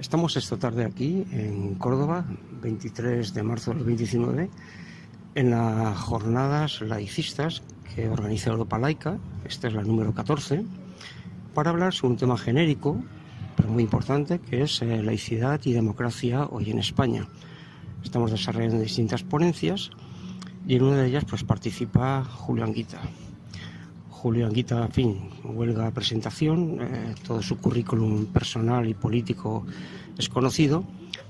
Estamos esta tarde aquí en Córdoba, 23 de marzo del 2019, en las jornadas laicistas que organiza Europa Laica, esta es la número 14, para hablar sobre un tema genérico, pero muy importante, que es eh, laicidad y democracia hoy en España. Estamos desarrollando distintas ponencias y en una de ellas pues participa Julio Anguita. Julio Anguita, en fin, huelga presentación, eh, todo su currículum personal y político es conocido,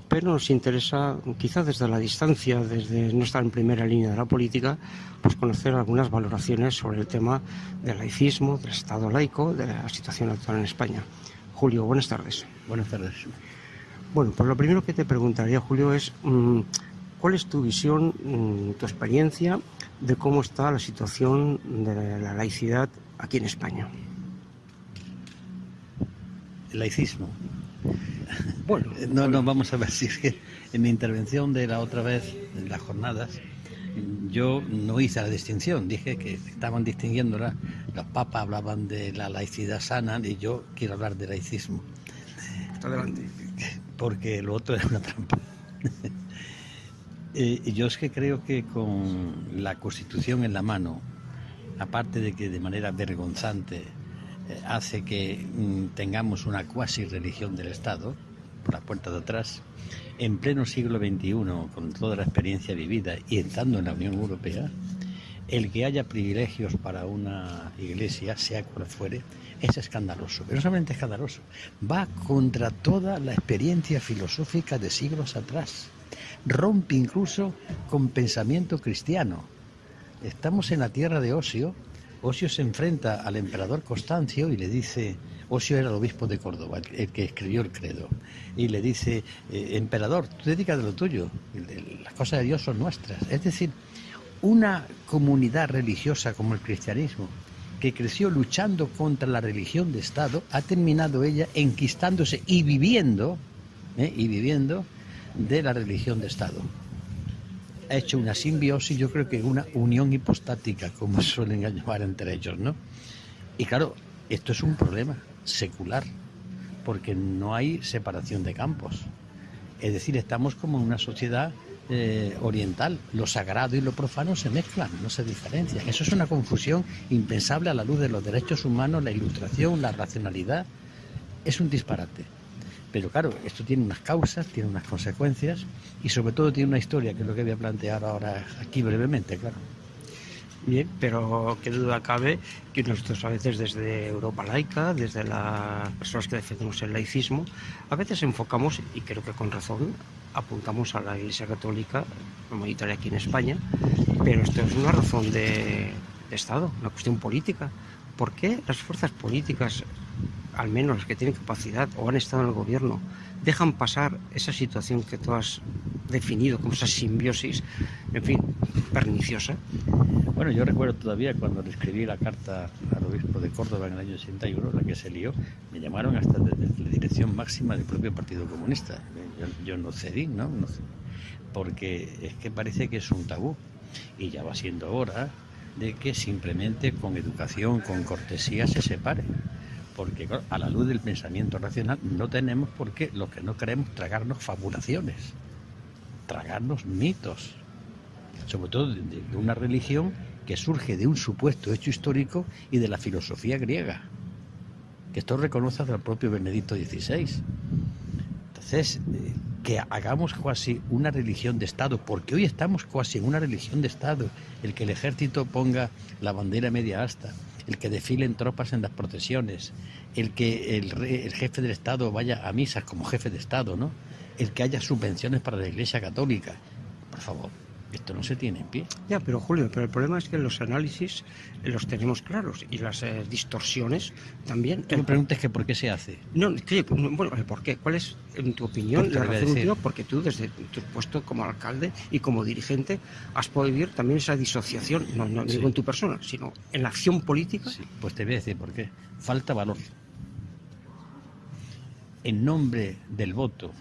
pero nos interesa, quizá desde la distancia, desde no estar en primera línea de la política, pues conocer algunas valoraciones sobre el tema del laicismo, del Estado laico, de la situación actual en España. Julio, buenas tardes. Buenas tardes. Bueno, pues lo primero que te preguntaría, Julio, es mm, cuál es tu visión, mm, tu experiencia de cómo está la situación de la laicidad aquí en España. El laicismo. Bueno, no, no, vamos a ver si es que en mi intervención de la otra vez, en las jornadas, yo no hice la distinción, dije que estaban distinguiéndola, los papas hablaban de la laicidad sana y yo quiero hablar de laicismo. Adelante. Porque lo otro es una trampa. Eh, yo es que creo que con la Constitución en la mano, aparte de que de manera vergonzante eh, hace que mm, tengamos una cuasi religión del Estado, por la puerta de atrás, en pleno siglo XXI, con toda la experiencia vivida y estando en la Unión Europea, el que haya privilegios para una iglesia, sea cual fuere, es escandaloso. Pero no solamente escandaloso, va contra toda la experiencia filosófica de siglos atrás rompe incluso con pensamiento cristiano. Estamos en la tierra de Osio. Osio se enfrenta al emperador Constancio y le dice, Osio era el obispo de Córdoba, el que escribió el credo, y le dice, eh, emperador, tú dedicas de lo tuyo, las cosas de Dios son nuestras. Es decir, una comunidad religiosa como el cristianismo, que creció luchando contra la religión de Estado, ha terminado ella enquistándose y viviendo, ¿eh? y viviendo de la religión de Estado. Ha hecho una simbiosis, yo creo que una unión hipostática, como suelen llamar entre ellos, ¿no? Y claro, esto es un problema secular, porque no hay separación de campos. Es decir, estamos como en una sociedad eh, oriental. Lo sagrado y lo profano se mezclan, no se diferencian. Eso es una confusión impensable a la luz de los derechos humanos, la ilustración, la racionalidad. Es un disparate. Pero claro, esto tiene unas causas, tiene unas consecuencias y sobre todo tiene una historia, que es lo que voy a plantear ahora aquí brevemente, claro. Bien, pero qué duda cabe que nosotros a veces desde Europa laica, desde las personas que defendemos el laicismo, a veces enfocamos, y creo que con razón, apuntamos a la Iglesia Católica mayoritaria aquí en España, pero esto es una razón de, de Estado, una cuestión política. ¿Por qué las fuerzas políticas al menos los que tienen capacidad o han estado en el gobierno, dejan pasar esa situación que tú has definido como esa simbiosis, en fin, perniciosa? Bueno, yo recuerdo todavía cuando le escribí la carta al obispo de Córdoba en el año 81, la que se lió, me llamaron hasta desde la dirección máxima del propio Partido Comunista. Yo, no cedí, ¿no? no porque es que parece que es un tabú y ya va siendo hora de que simplemente con educación, con cortesía se separe porque a la luz del pensamiento racional no tenemos por qué los que no queremos tragarnos fabulaciones, tragarnos mitos, sobre todo de, una religión que surge de un supuesto hecho histórico y de la filosofía griega, que esto reconoce al propio Benedicto XVI. Entonces, eh, que hagamos casi una religión de Estado, porque hoy estamos casi en una religión de Estado, el que el ejército ponga la bandera media asta, el que desfilen tropas en las procesiones, el que el, jefe del Estado vaya a misas como jefe de Estado, ¿no? El que haya subvenciones para la Iglesia Católica. Por favor, esto no se tiene en pie. Ya, pero Julio, pero el problema es que los análisis los tenemos claros y las eh, distorsiones también. Tú me preguntas que por qué se hace. No, bueno, ¿por qué? ¿Cuál es, en tu opinión, la razón Porque tú, desde tu puesto como alcalde y como dirigente, has podido vivir también esa disociación, no, no digo en tu persona, sino en la acción política. Sí, pues te voy a decir por qué. Falta valor. En nombre del voto,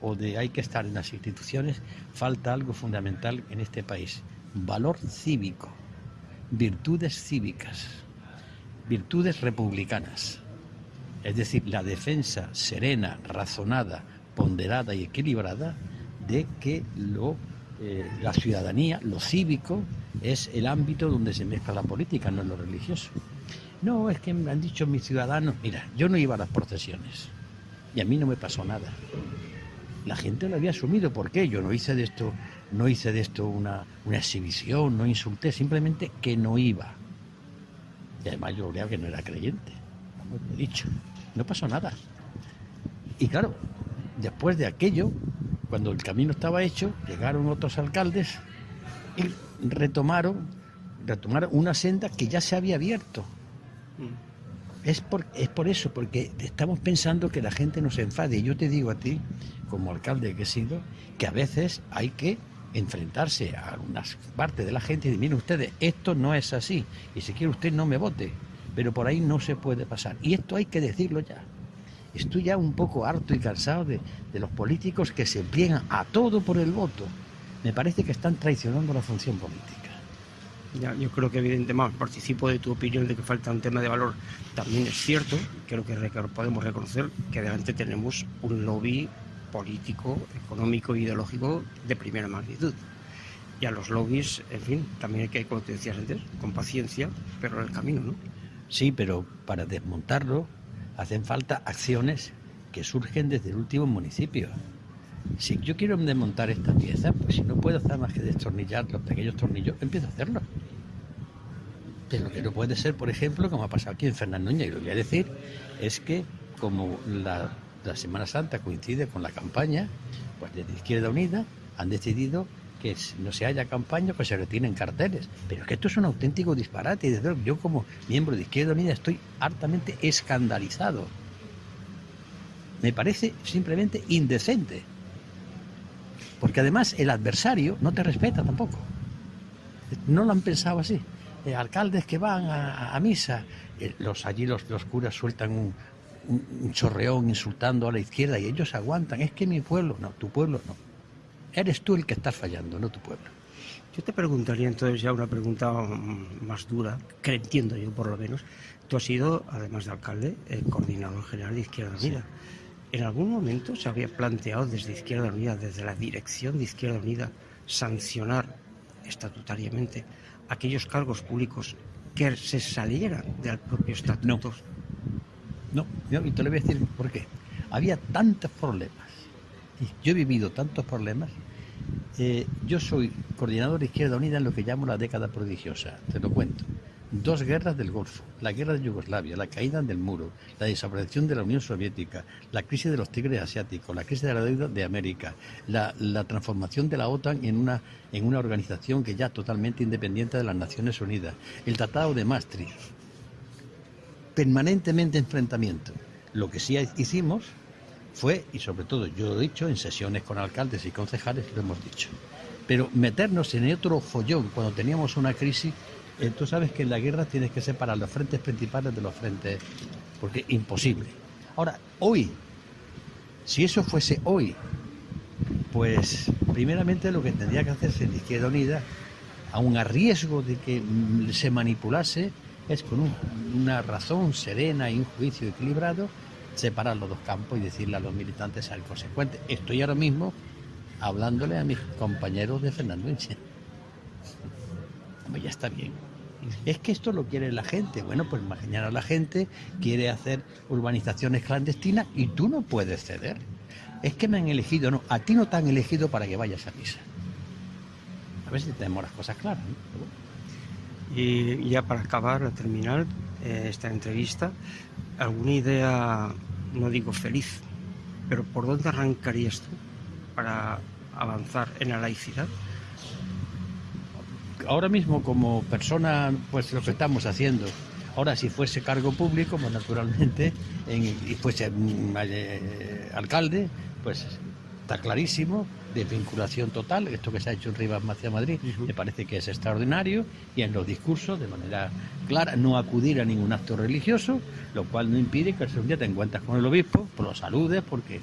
o de hay que estar en las instituciones, falta algo fundamental en este país, valor cívico, virtudes cívicas, virtudes republicanas. Es decir, la defensa serena, razonada, ponderada y equilibrada de que lo, eh, la ciudadanía, lo cívico, es el ámbito donde se mezcla la política, no lo religioso. No, es que me han dicho mis ciudadanos, mira, yo no iba a las procesiones y a mí no me pasó nada. La gente lo había asumido, ¿por qué? Yo no hice de esto, no hice de esto una, exhibición, no insulté, simplemente que no iba. Y además yo creía que no era creyente, como he dicho, no pasó nada. Y claro, después de aquello, cuando el camino estaba hecho, llegaron otros alcaldes y retomaron, retomaron una senda que ya se había abierto. Es por, es por eso, porque estamos pensando que la gente nos enfade. Y yo te digo a ti, como alcalde que he sido, que a veces hay que enfrentarse a unas partes de la gente y decir, miren ustedes, esto no es así. Y si quiere usted no me vote. Pero por ahí no se puede pasar. Y esto hay que decirlo ya. Estoy ya un poco harto y cansado de, de los políticos que se pliegan a todo por el voto. Me parece que están traicionando la función política. Ya, yo creo que evidentemente participo de tu opinión de que falta un tema de valor. También es cierto, creo que podemos reconocer que adelante tenemos un lobby político, económico e ideológico de primera magnitud. Y a los lobbies, en fin, también hay que, como te decías antes, con paciencia, pero en el camino, ¿no? Sí, pero para desmontarlo hacen falta acciones que surgen desde el último municipio. Si yo quiero desmontar esta pieza, pues si no puedo hacer más que destornillar los pequeños tornillos, empiezo a hacerlo. Pero lo que no puede ser, por ejemplo, como ha pasado aquí en Fernandoña, y lo voy a decir, es que como la, la Semana Santa coincide con la campaña, pues desde Izquierda Unida han decidido que no se haya campaña, pues se retienen carteles. Pero es que esto es un auténtico disparate. Y desde luego, yo como miembro de Izquierda Unida estoy hartamente escandalizado. Me parece simplemente indecente. Porque además el adversario no te respeta tampoco. No lo han pensado así. Eh, alcaldes que van a, misa, eh, los, allí los, los curas sueltan un, un, chorreón insultando a la izquierda y ellos aguantan. Es que mi pueblo, no, tu pueblo no. Eres tú el que estás fallando, no tu pueblo. Yo te preguntaría entonces ya una pregunta más dura, que entiendo yo por lo menos. Tú has sido, además de alcalde, el coordinador general de Izquierda Unida. ¿En algún momento se había planteado desde Izquierda Unida, desde la dirección de Izquierda Unida, sancionar estatutariamente aquellos cargos públicos que se salieran del propio estatuto? No, no, y te lo voy a decir por qué. Había tantos problemas, y yo he vivido tantos problemas. Eh, yo soy coordinador de Izquierda Unida en lo que llamo la década prodigiosa, te lo cuento dos guerras del Golfo, la guerra de Yugoslavia, la caída del muro, la desaparición de la Unión Soviética, la crisis de los tigres asiáticos, la crisis de la deuda de América, la, transformación de la OTAN en una, en una organización que ya totalmente independiente de las Naciones Unidas, el Tratado de Maastricht, permanentemente enfrentamiento. Lo que sí hicimos fue, y sobre todo yo lo he dicho, en sesiones con alcaldes y concejales lo hemos dicho, pero meternos en otro follón cuando teníamos una crisis eh, tú sabes que en la guerra tienes que separar los frentes principales de los frentes, porque es imposible. Ahora, hoy, si eso fuese hoy, pues primeramente lo que tendría que hacerse en Izquierda Unida, aun a riesgo de que mm, se manipulase, es con una razón serena y un juicio equilibrado, separar los dos campos y decirle a los militantes algo consecuente. Estoy ahora mismo hablándole a mis compañeros de Fernando Inche. Ya está bien. Es que esto lo quiere la gente. Bueno, pues mañana la gente quiere hacer urbanizaciones clandestinas y tú no puedes ceder. Es que me han elegido, no, a ti no te han elegido para que vayas a misa. A ver si tenemos las cosas claras. Y ya para acabar, a terminar eh, esta entrevista, ¿alguna idea, no digo feliz, pero por dónde arrancarías tú para avanzar en la laicidad? Ahora mismo como persona, pues lo que estamos haciendo. Ahora, si fuese cargo público, pues naturalmente, y fuese mm, eh, alcalde, pues está clarísimo, de vinculación total, esto que se ha hecho en Rivas hacia Madrid, me parece que es extraordinario, y en los discursos, de manera clara, no acudir a ningún acto religioso, lo cual no impide que un día te encuentres con el obispo, por los saludes, porque...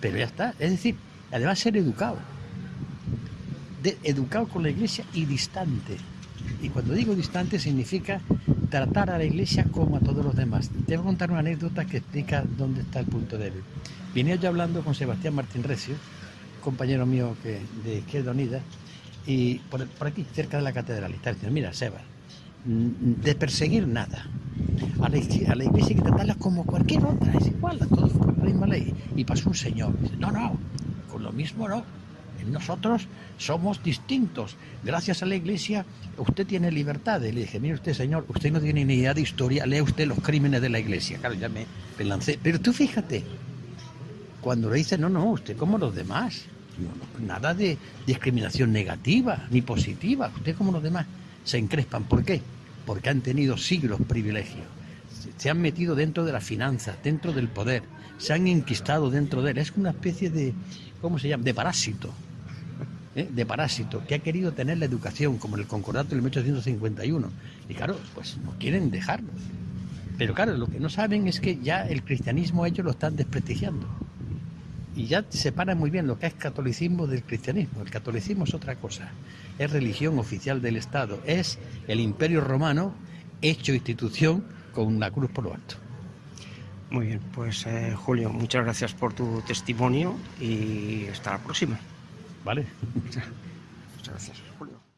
Pero ya está, es decir, además ser educado educado con la iglesia y distante. Y cuando digo distante significa tratar a la iglesia como a todos los demás. Te voy a contar una anécdota que explica dónde está el punto débil. Vine yo hablando con Sebastián Martín Recio, compañero mío que, de Izquierda Unida, y por, aquí, cerca de la catedral, está diciendo, mira, Seba, de perseguir nada. A la, a la iglesia hay que tratarla como cualquier otra, es igual, a todos por la misma ley. Y pasó un señor, dice, no, no, con lo mismo no. Nosotros somos distintos. Gracias a la iglesia usted tiene libertad. Y le dije, mire usted, señor, usted no tiene ni idea de historia, lea usted los crímenes de la iglesia. Claro, ya me, lancé. Pero tú fíjate, cuando le dice, no, no, usted como los demás. nada de discriminación negativa ni positiva. Usted como los demás se encrespan. ¿Por qué? Porque han tenido siglos privilegios. Se han metido dentro de las finanzas, dentro del poder, se han enquistado dentro de él. Es una especie de, ¿cómo se llama?, de parásito. ¿Eh? de parásito, que ha querido tener la educación, como en el concordato del 1851. Y claro, pues no quieren dejarlo. Pero claro, lo que no saben es que ya el cristianismo ellos lo están desprestigiando. Y ya separan muy bien lo que es catolicismo del cristianismo. El catolicismo es otra cosa. Es religión oficial del Estado. Es el imperio romano hecho institución con la cruz por lo alto. Muy bien, pues eh, Julio, muchas gracias por tu testimonio y hasta la próxima. ¿Vale? Muchas gracias.